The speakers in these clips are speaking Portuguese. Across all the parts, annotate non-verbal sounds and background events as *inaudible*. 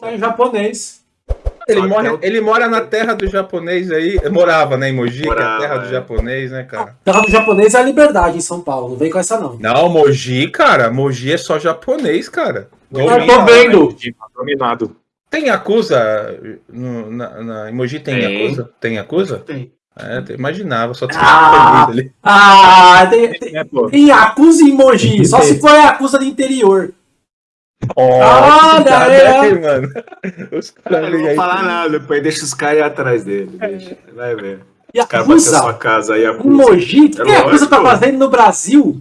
Tá em japonês. Ele, mora, ele mora na terra do japonês aí. Morava, né, em Mogi, morava, que é a terra do é. japonês, né, cara? A terra do japonês é a liberdade em São Paulo. Não vem com essa, não. Não, Mogi, cara. Mogi é só japonês, cara. Eu tô vendo. Dominado. Tem acusa no, na, na emoji tem, tem acusa? Tem acusa? Tem. É, imaginava, só tinha ah, ali. Ah, tem, tem, é, tem acusa em emoji, só *laughs* se for a acusa do interior. Oh, Olha, é. mano. Os caras não vou falar nada, depois deixa os caras ir atrás dele. Deixa. Vai ver. E os caras vão ter sua casa aí. Acusa. Emoji? O que é a acusa tá fazendo no Brasil?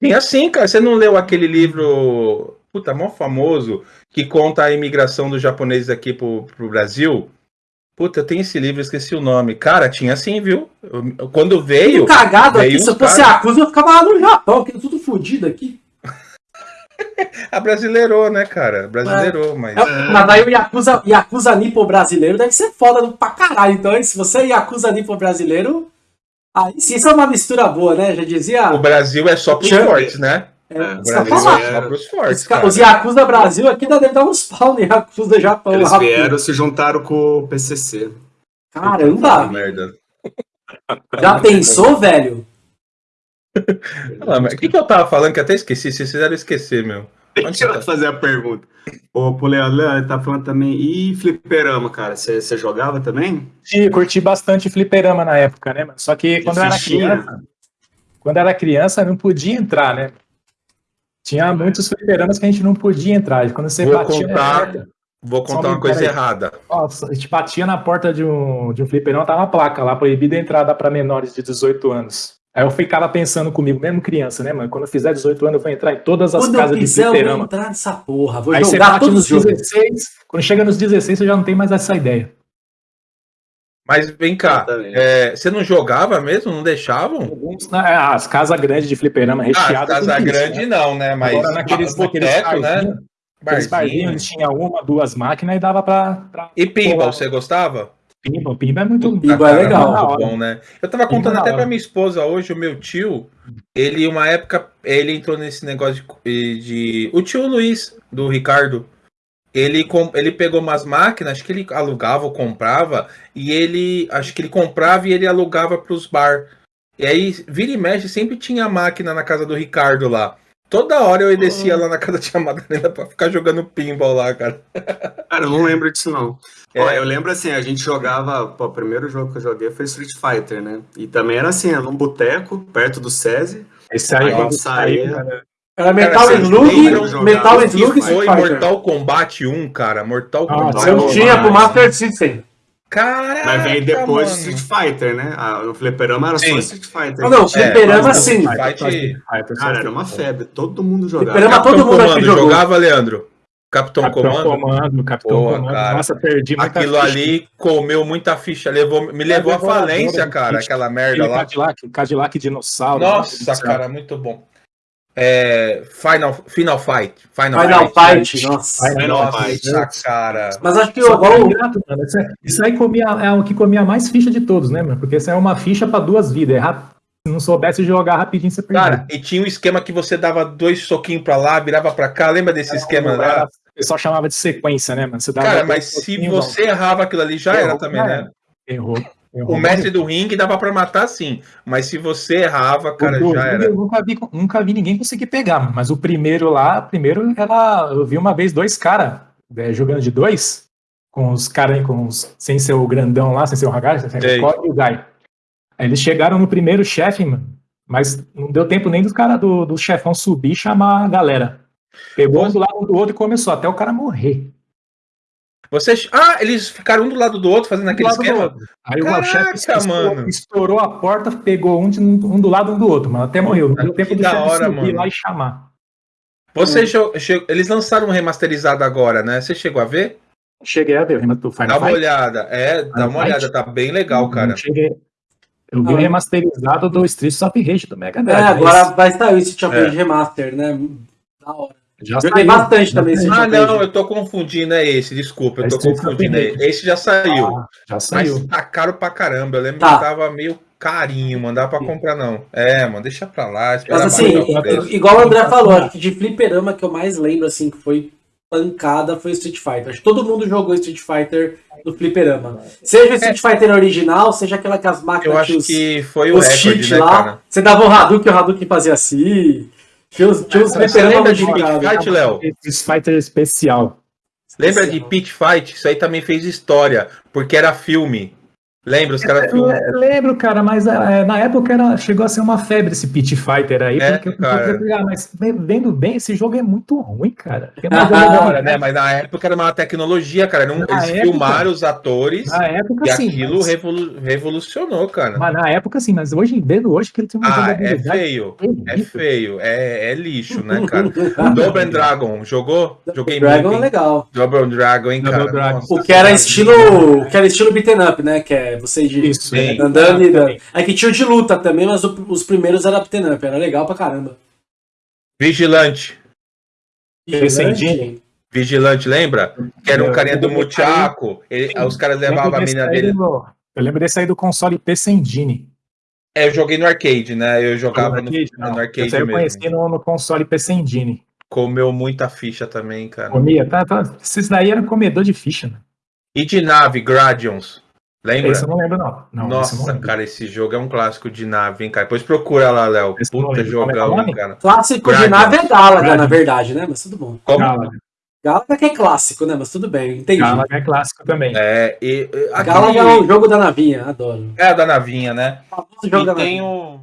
Tem assim, cara. Você não leu aquele livro puta, mó famoso, que conta a imigração dos japoneses aqui pro, pro Brasil. Puta, eu tenho esse livro, esqueci o nome. Cara, tinha assim, viu? Quando veio. Tudo cagado veio aqui. Se eu fosse cara... acusa, eu ficava lá no Japão, que é tudo fodido aqui. *laughs* a brasileirou, né, cara? Brasileirou, é. mas. É, mas aí o Yakuza, Yakuza Nipo brasileiro deve ser foda pra caralho. Então, se você é Yakuza Nipo brasileiro. Aí sim, isso é uma mistura boa, né? Já dizia. O Brasil é só pros fortes, né? É, é, os, é fortes, os Yakuza Brasil aqui deve dar uns pau no Yakuza Japão. Eles rápido. vieram se juntaram com o PCC. Caramba! Merda. Já pensou, velho? O que, que eu tava falando que até esqueci? Vocês fizeram esquecer, meu. Deixa eu tá? fazer a pergunta. Ô, pro Leandro, tá falando também. E fliperama, cara? Você jogava também? Sim, curti bastante fliperama na época, né, mano? Só que quando eu era criança. Quando era criança, não podia entrar, né? Tinha muitos fliperamas que a gente não podia entrar. Quando você vou batia contar, porta, Vou contar uma coisa errada. Nossa, a gente batia na porta de um, de um fliperama, tava uma placa lá, proibida a entrada para menores de 18 anos. Aí eu ficava pensando comigo, mesmo criança, né, mano? Quando eu fizer 18 anos, eu vou entrar em todas as quando casas de fliperama. Eu vou entrar nessa porra, vou Aí jogar todos os 16, quando chega nos 16, você já não tem mais essa ideia. Mas vem cá, é, você não jogava mesmo? Não deixavam? Né, é, as casas grandes de fliperama recheadas. Ah, casa grande né? não, né? Mas Agora, naqueles, boteco, né? Aqueles barzinhos, tinha uma, duas máquinas e dava pra. pra e pinball, você gostava? Pinball, pinball é muito pinball é legal. Muito bom, né? Eu tava contando até pra minha esposa hoje, o meu tio, ele, uma época, ele entrou nesse negócio de. de o tio Luiz, do Ricardo, ele, ele pegou umas máquinas, acho que ele alugava ou comprava, e ele, acho que ele comprava e ele alugava para os bar. E aí, vira e mexe, sempre tinha máquina na casa do Ricardo lá. Toda hora eu descia lá na casa de Madalena pra ficar jogando pinball lá, cara. Cara, eu não lembro disso, não. É. Ó, eu lembro assim, a gente jogava. Pô, o primeiro jogo que eu joguei foi Street Fighter, né? E também era assim, era num boteco, perto do SESI. Esse aí, quando saía. Era Metal Slug, Metal Slug Foi Mortal Kombat 1, cara. Mortal ah, Kombat. Eu tinha pro Master System. Caraca, Mas veio depois mano. Street Fighter, né? Ah, no fliperama era sim. só Street Fighter. Não, não, fliperama é, sim. Fight... Cara, era uma febre. Todo mundo jogava. Fliperama todo mundo Comando, jogava, Leandro? Capitão, Capitão Comando? Comando, Capitão Boa, Comando. Cara. Nossa, perdi muita Aquilo ficha. ali comeu muita ficha, levou, me levou à falência, cara, aquela merda lá. Cadillac, Cadillac dinossauro. Nossa, cara, muito bom. É, Final, Final Fight. Final, Final Fight, Fight, nossa. Final nossa, Fight. cara. Mas acho que eu agora. Isso aí comia, é o que comia mais ficha de todos, né, mano? Porque isso é uma ficha para duas vidas. É Se não soubesse jogar rapidinho, você perdia. Cara, e tinha um esquema que você dava dois soquinhos pra lá, virava pra cá. Lembra desse esquema lá? O pessoal chamava de sequência, né, mano? cara, mas se você errava aquilo ali, já Errou, era também, né? Errou. O mestre do ringue dava para matar sim, mas se você errava, cara, já era. Eu nunca vi, nunca vi ninguém conseguir pegar, mas o primeiro lá, primeiro ela, eu vi uma vez dois caras é, jogando de dois, com os caras com os, sem ser o grandão lá, sem ser o Hagar, sem ser o e o Guy. Aí eles chegaram no primeiro chefe, mano, mas não deu tempo nem dos caras do, do chefão subir e chamar a galera. Pegou um do lado do outro e começou até o cara morrer. Vocês. Ah, eles ficaram um do lado do outro fazendo aquele esquema? Aí Caraca, o chefe estourou, estourou, a porta, pegou um, de, um do lado um do outro, mas até morreu. Não deu tempo do chefe hora, subir mano. lá e chamar. Você hum. Eles lançaram um remasterizado agora, né? Você chegou a ver? Cheguei a ver o do Final Dá uma Fight. olhada. É, dá uma olhada, tá bem legal, cara. cheguei. Eu vi o remasterizado do Street of Rage do Mega Drive. É, agora vai sair esse Street of Rage Remaster, né? Da hora. Já Joguei bastante também esse Ah, não, eu tô confundindo, é esse, desculpa, eu tô confundindo. É esse já saiu. Ah, já saiu. Mas tá caro pra caramba. Eu lembro tá. que tava meio carinho, mandar pra comprar, não. É, mano, deixa pra lá. Mas assim, igual o André falou, de fliperama que eu mais lembro, assim, que foi pancada foi o Street Fighter. Acho que todo mundo jogou Street Fighter no fliperama. Seja o Street É. Fighter original, seja aquela que as máquinas Eu acho os, que foi o recorde, né, lá. cara? Você dava o Hadouken, o Hadouken fazia assim. Tinha os Você lembra de modificados. Street Fight, Léo? Fighter especial. Lembra de Pit Fight? Isso aí também fez história, porque era filme. Lembra? Os caras Eu filmam. le- lembro, cara, mas é, na época era, chegou a ser uma febre esse Pit Fighter aí, É, porque eu cara. comecei a pegar, mas ve- vendo bem, esse jogo é muito ruim, cara. Tem Ah, uma Da jogabilidade- hora, né? Mas na época era uma tecnologia, cara. Não, Na eles época- filmaram os atores Na época, e sim. aquilo mas, revolu- revolucionou, cara. mas na época, sim, mas hoje, vendo hoje, que ele tem uma Ah, é feio. É terrível. feio. É, é lixo, né, cara? *laughs* Double and Dragon, jogou? Joguei Dragon é muito. hein? legal. Double and Dragon, hein, Double cara? Dragon. Nossa O que era estilo. Que era estilo beaten up, né? Que é você de Isso, Sim. é. andando e dando. É que tinha o de luta também, mas o- os primeiros era up. Era legal pra caramba. Vigilante. Engine. Vigilante, lembra? Que era um Eu carinha do ele- os caras levavam a mina dele. do- Eu lembro desse aí do console Engine. É, eu joguei no arcade, né? Eu jogava no, arcade, no não. arcade eu mesmo. conheci no, no console Engine. Comeu muita ficha também, cara. Comia, tá, tá. Esses daí era comedor de ficha, né? E de nave, Gradions. Lembra? Esse eu não lembro, não. não esse eu não Nossa, cara, esse jogo é um clássico de nave, hein, cara. Depois procura lá, Léo. Esse Puta. Como é é jogão, cara. Clássico de nave é Galaga, Dragon. na verdade, né? Mas tudo bom. Como? Galaga. Galaga que é clássico, né? Mas tudo bem, entendi. Galaga é clássico também. É, e, e- aquele- Galaga é o jogo da navinha, adoro. é a da navinha, né? O famoso jogo da E tem navinha. o.